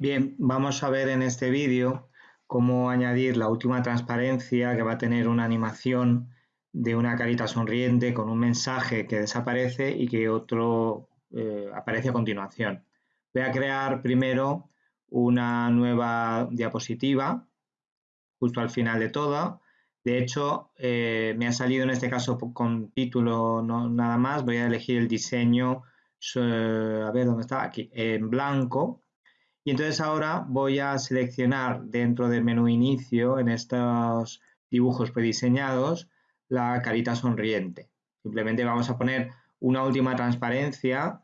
Bien, vamos a ver en este vídeo cómo añadir la última transparencia que va a tener una animación de una carita sonriente con un mensaje que desaparece y que otro eh, aparece a continuación. Voy a crear primero una nueva diapositiva justo al final de todo. De hecho, eh, me ha salido en este caso con título no, nada más. Voy a elegir el diseño, a ver dónde está, aquí, en blanco y entonces ahora voy a seleccionar dentro del menú inicio, en estos dibujos prediseñados, la carita sonriente. Simplemente vamos a poner una última transparencia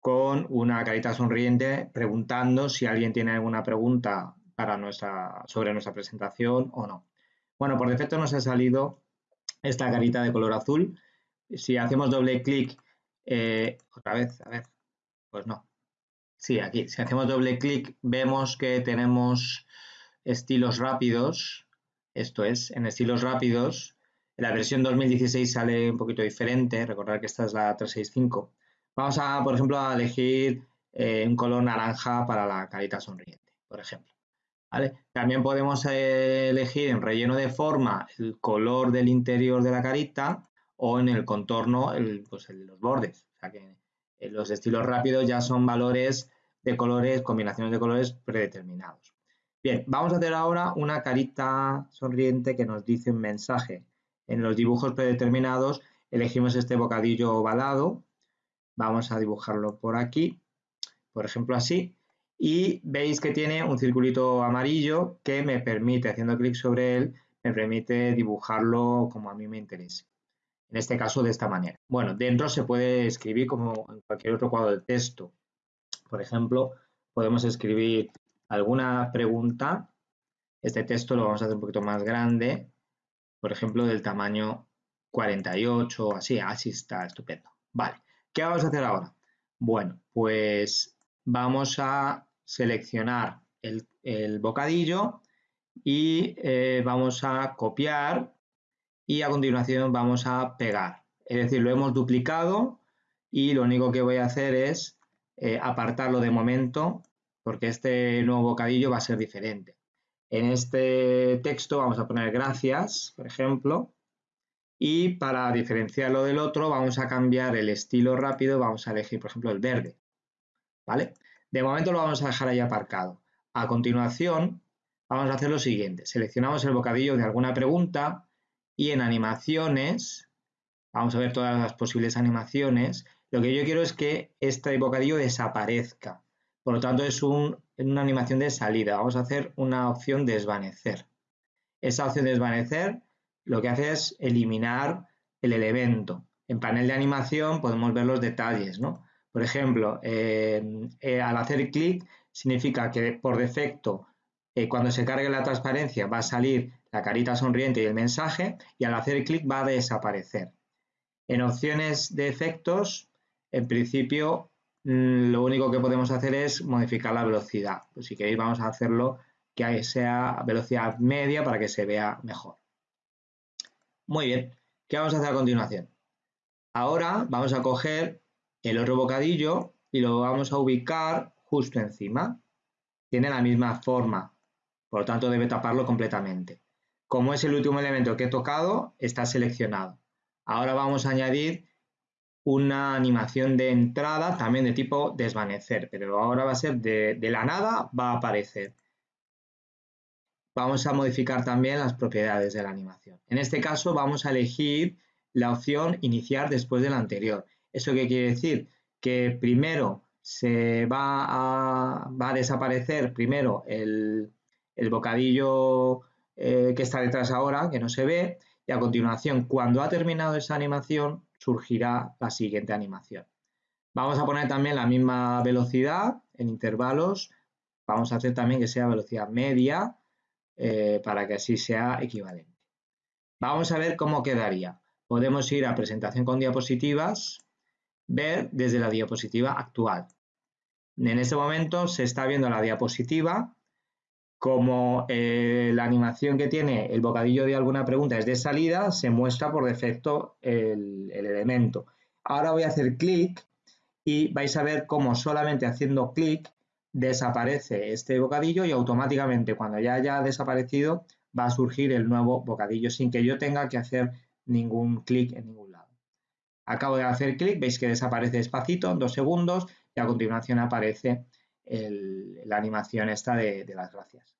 con una carita sonriente preguntando si alguien tiene alguna pregunta para nuestra, sobre nuestra presentación o no. Bueno, por defecto nos ha salido esta carita de color azul. Si hacemos doble clic, eh, otra vez, a ver, pues no, Sí, aquí, si hacemos doble clic, vemos que tenemos estilos rápidos. Esto es, en estilos rápidos, la versión 2016 sale un poquito diferente. Recordad que esta es la 365. Vamos a, por ejemplo, a elegir eh, un color naranja para la carita sonriente, por ejemplo. También podemos eh, elegir en relleno de forma el color del interior de la carita o en el contorno el, pues, los bordes. O sea que eh, los estilos rápidos ya son valores de colores, combinaciones de colores predeterminados. Bien, vamos a hacer ahora una carita sonriente que nos dice un mensaje. En los dibujos predeterminados elegimos este bocadillo ovalado. Vamos a dibujarlo por aquí, por ejemplo así. Y veis que tiene un circulito amarillo que me permite, haciendo clic sobre él, me permite dibujarlo como a mí me interese. En este caso de esta manera. Bueno, dentro se puede escribir como en cualquier otro cuadro de texto. Por ejemplo, podemos escribir alguna pregunta. Este texto lo vamos a hacer un poquito más grande, por ejemplo, del tamaño 48 así, así está estupendo. Vale, ¿qué vamos a hacer ahora? Bueno, pues vamos a seleccionar el, bocadillo y eh, vamos a copiar y a continuación vamos a pegar. Es decir, lo hemos duplicado y lo único que voy a hacer es eh, apartarlo de momento porque este nuevo bocadillo va a ser diferente. En este texto vamos a poner gracias, por ejemplo, y para diferenciarlo del otro vamos a cambiar el estilo rápido, vamos a elegir, por ejemplo, el verde. ¿Vale? De momento lo vamos a dejar ahí aparcado. A continuación, vamos a hacer lo siguiente. Seleccionamos el bocadillo de alguna pregunta y en animaciones, vamos a ver todas las posibles animaciones, lo que yo quiero es que este bocadillo desaparezca. Por lo tanto, es una animación de salida. Vamos a hacer una opción desvanecer. Esa opción desvanecer lo que hace es eliminar el elemento. En panel de animación podemos ver los detalles, ¿no? Por ejemplo, eh, al hacer clic significa que por defecto eh, cuando se cargue la transparencia va a salir la carita sonriente y el mensaje y al hacer clic va a desaparecer. En opciones de efectos en principio, mm, lo único que podemos hacer es modificar la velocidad. Pues si queréis, vamos a hacerlo que sea velocidad media para que se vea mejor. Muy bien, ¿qué vamos a hacer a continuación? Ahora vamos a coger el otro bocadillo y lo vamos a ubicar justo encima. Tiene la misma forma, por lo tanto debe taparlo completamente. Como es el último elemento que he tocado, está seleccionado. Ahora vamos a añadir una animación de entrada también de tipo desvanecer, pero ahora va a ser de, la nada, va a aparecer. Vamos a modificar también las propiedades de la animación. En este caso vamos a elegir la opción iniciar después de la anterior. ¿Eso qué quiere decir? Que primero se va a, va a desaparecer primero el, bocadillo eh, que está detrás ahora, que no se ve, y a continuación, cuando ha terminado esa animación, surgirá la siguiente animación. Vamos a poner también la misma velocidad en intervalos. Vamos a hacer también que sea velocidad media eh, para que así sea equivalente. Vamos a ver cómo quedaría. Podemos ir a presentación con diapositivas, ver desde la diapositiva actual. En este momento se está viendo la diapositiva como eh, la animación que tiene el bocadillo de alguna pregunta es de salida, se muestra por defecto el, elemento. Ahora voy a hacer clic y vais a ver cómo solamente haciendo clic desaparece este bocadillo y automáticamente cuando ya haya desaparecido va a surgir el nuevo bocadillo sin que yo tenga que hacer ningún clic en ningún lado. Acabo de hacer clic, veis que desaparece despacito, en dos segundos, y a continuación aparece la animación esta de, las gracias.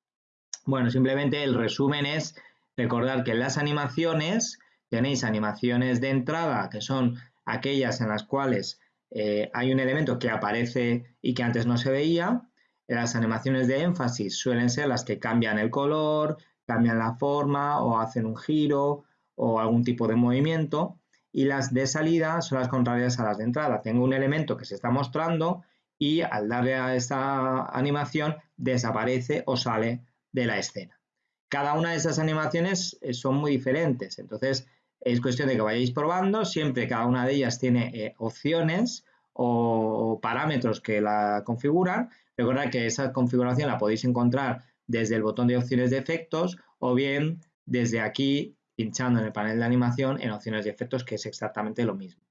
Bueno, simplemente el resumen es recordar que en las animaciones tenéis animaciones de entrada, que son aquellas en las cuales eh, hay un elemento que aparece y que antes no se veía. Las animaciones de énfasis suelen ser las que cambian el color, cambian la forma o hacen un giro o algún tipo de movimiento. Y las de salida son las contrarias a las de entrada. Tengo un elemento que se está mostrando y al darle a esta animación desaparece o sale de la escena. Cada una de esas animaciones eh, son muy diferentes, entonces es cuestión de que vayáis probando, siempre cada una de ellas tiene eh, opciones o parámetros que la configuran. Recordad que esa configuración la podéis encontrar desde el botón de opciones de efectos o bien desde aquí pinchando en el panel de animación en opciones de efectos que es exactamente lo mismo.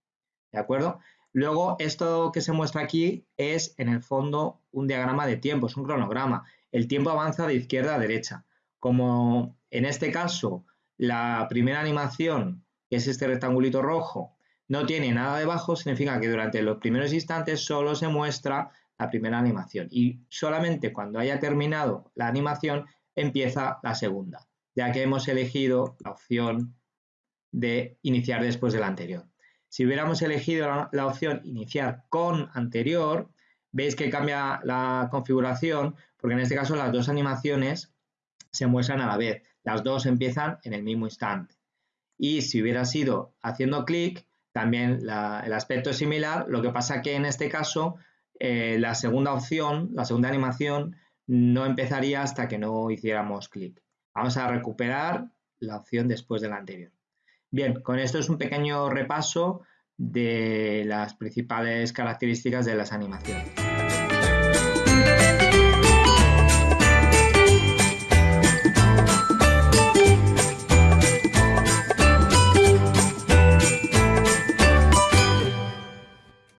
¿De acuerdo? Luego, esto que se muestra aquí es en el fondo un diagrama de tiempo, es un cronograma. El tiempo avanza de izquierda a derecha. Como en este caso la primera animación, que es este rectangulito rojo, no tiene nada debajo, significa que durante los primeros instantes solo se muestra la primera animación y solamente cuando haya terminado la animación empieza la segunda, ya que hemos elegido la opción de iniciar después de la anterior. Si hubiéramos elegido la, opción iniciar con anterior, veis que cambia la configuración porque en este caso las dos animaciones se muestran a la vez. Las dos empiezan en el mismo instante. Y si hubiera sido haciendo clic, también el aspecto es similar, lo que pasa que en este caso eh, la segunda opción, la segunda animación, no empezaría hasta que no hiciéramos clic. Vamos a recuperar la opción después de la anterior. Bien, con esto es un pequeño repaso de las principales características de las animaciones.